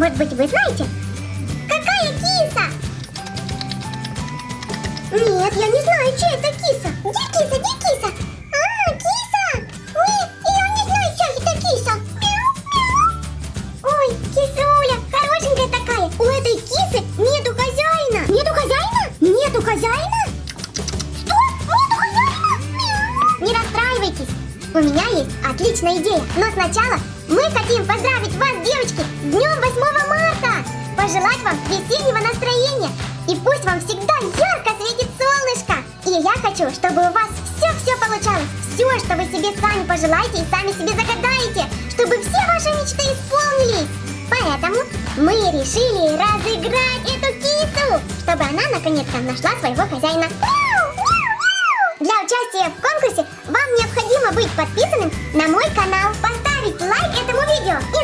Может быть, вы знаете? Какая киса? Нет, я не знаю, чья это киса. Где киса? Где киса? А, киса! Нет, я не знаю, чья это киса. Ой, кисуля, хорошенькая такая. У этой кисы нету хозяина. Нету хозяина? Нету хозяина? Не расстраивайтесь. У меня есть отличная идея. Но сначала мы хотим поздравить вас, девочки, с днем 8 марта. Пожелать вам весеннего настроения. И пусть вам всегда ярко светит солнышко. И я хочу, чтобы у вас все-все получалось. Все, что вы себе сами пожелаете и сами себе загадаете. Чтобы все ваши мечты исполнились. Поэтому мы решили разыграть эту кису, чтобы она наконец-то нашла своего хозяина. Для участия в конкурсе вам необходимо быть подписанным на мой канал, поставить лайк этому видео и